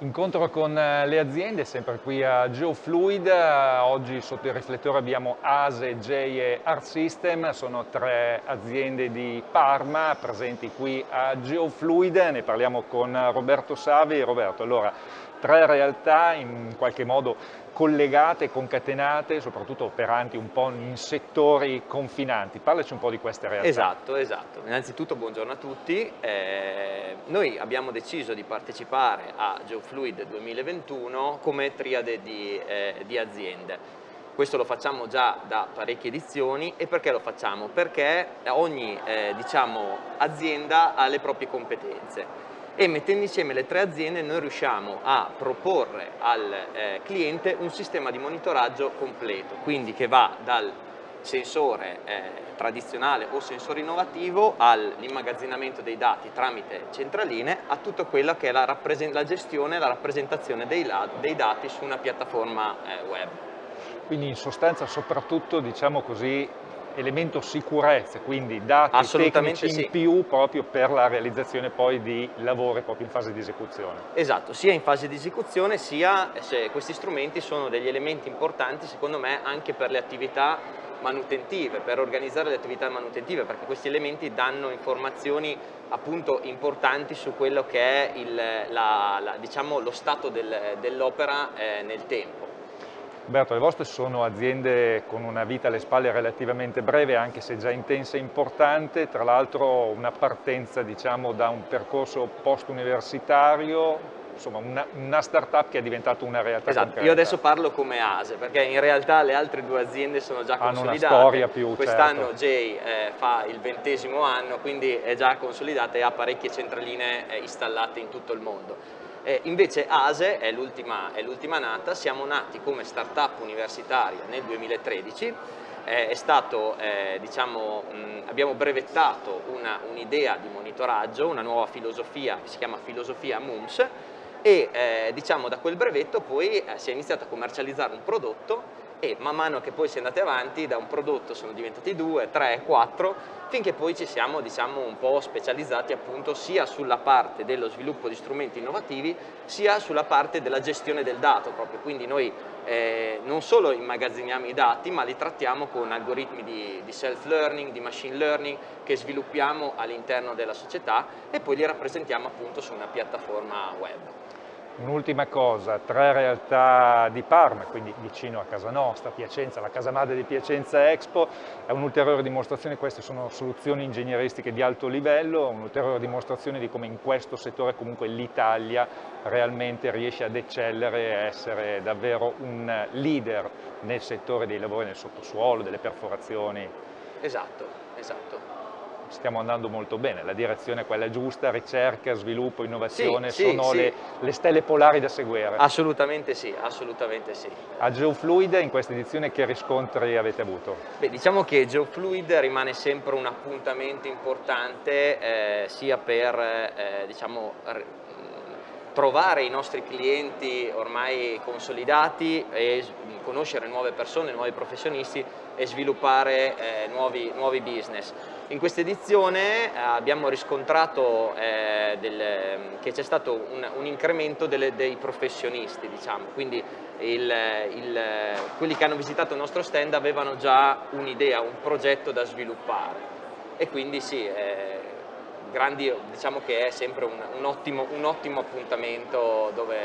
Incontro con eh, le aziende, sempre qui a GeoFluid, eh, oggi sotto il riflettore abbiamo ASE, J e Art System, sono tre aziende di Parma presenti qui a GeoFluid, ne parliamo con Roberto Savi. Roberto, allora, tre realtà in qualche modo collegate, concatenate, soprattutto operanti un po' in settori confinanti. Parlaci un po' di queste realtà. Esatto, esatto. Innanzitutto buongiorno a tutti. Eh, noi abbiamo deciso di partecipare a GeoFluid 2021 come triade di, eh, di aziende. Questo lo facciamo già da parecchie edizioni e perché lo facciamo? Perché ogni eh, diciamo, azienda ha le proprie competenze e mettendo insieme le tre aziende noi riusciamo a proporre al eh, cliente un sistema di monitoraggio completo, quindi che va dal sensore eh, tradizionale o sensore innovativo all'immagazzinamento dei dati tramite centraline a tutta quella che è la, la gestione e la rappresentazione dei, dei, dati su una piattaforma eh, web. Quindi in sostanza soprattutto diciamo così elemento sicurezza, quindi dati tecnici sì. in più proprio per la realizzazione poi di lavori proprio in fase di esecuzione. Esatto, sia in fase di esecuzione sia se questi strumenti sono degli elementi importanti secondo me anche per le attività manutentive, per organizzare le attività manutentive, perché questi elementi danno informazioni appunto importanti su quello che è il, la, la, diciamo, lo stato del, dell'opera eh, nel tempo. Roberto, le vostre sono aziende con una vita alle spalle relativamente breve, anche se già intensa e importante, tra l'altro una partenza diciamo, da un percorso post-universitario, insomma una, una start-up che è diventata una realtà esatto. Concreta. Io adesso parlo come ASE, perché in realtà le altre due aziende sono già Hanno consolidate. Una storia più, Quest'anno certo. Jay eh, fa il ventesimo anno, quindi è già consolidata e ha parecchie centraline eh, installate in tutto il mondo. Eh, invece ASE è l'ultima nata, siamo nati come startup universitaria nel 2013, eh, stato, eh, diciamo, mh, abbiamo brevettato un'idea un di monitoraggio, una nuova filosofia che si chiama filosofia MUMS e eh, diciamo, da quel brevetto poi eh, si è iniziato a commercializzare un prodotto e man mano che poi si è andati avanti da un prodotto sono diventati due, tre, quattro finché poi ci siamo diciamo un po' specializzati appunto sia sulla parte dello sviluppo di strumenti innovativi sia sulla parte della gestione del dato proprio quindi noi eh, non solo immagazziniamo i dati ma li trattiamo con algoritmi di, di self-learning, di machine learning che sviluppiamo all'interno della società e poi li rappresentiamo appunto su una piattaforma web. Un'ultima cosa, tre realtà di Parma, quindi vicino a casa nostra, Piacenza, la casa madre di Piacenza Expo, è un'ulteriore dimostrazione, queste sono soluzioni ingegneristiche di alto livello, un'ulteriore dimostrazione di come in questo settore comunque l'Italia realmente riesce ad eccellere e essere davvero un leader nel settore dei lavori nel sottosuolo, delle perforazioni. Esatto, esatto stiamo andando molto bene, la direzione è quella giusta, ricerca, sviluppo, innovazione, sì, sono sì, le, sì. le, stelle polari da seguire. Assolutamente sì, assolutamente sì. A GeoFluid in questa edizione che riscontri avete avuto? Beh, diciamo che GeoFluid rimane sempre un appuntamento importante eh, sia per eh, diciamo, trovare i nostri clienti ormai consolidati e conoscere nuove persone, nuovi professionisti e sviluppare eh, nuovi, nuovi, business. In questa edizione eh, abbiamo riscontrato eh, del, che c'è stato un, un incremento delle, dei professionisti, diciamo. quindi il, il, quelli che hanno visitato il nostro stand avevano già un'idea, un progetto da sviluppare e quindi sì, eh, grandi, diciamo che è sempre un, un, ottimo, un ottimo, appuntamento dove,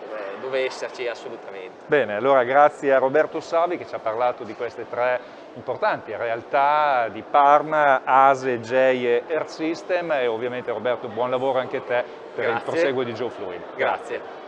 dove, dove, esserci assolutamente. Bene, allora grazie a Roberto Savi che ci ha parlato di queste tre importanti realtà di Parma, ASE, J e Air System e ovviamente Roberto buon lavoro anche a te per grazie. il proseguo di Joe Fluid. grazie. grazie.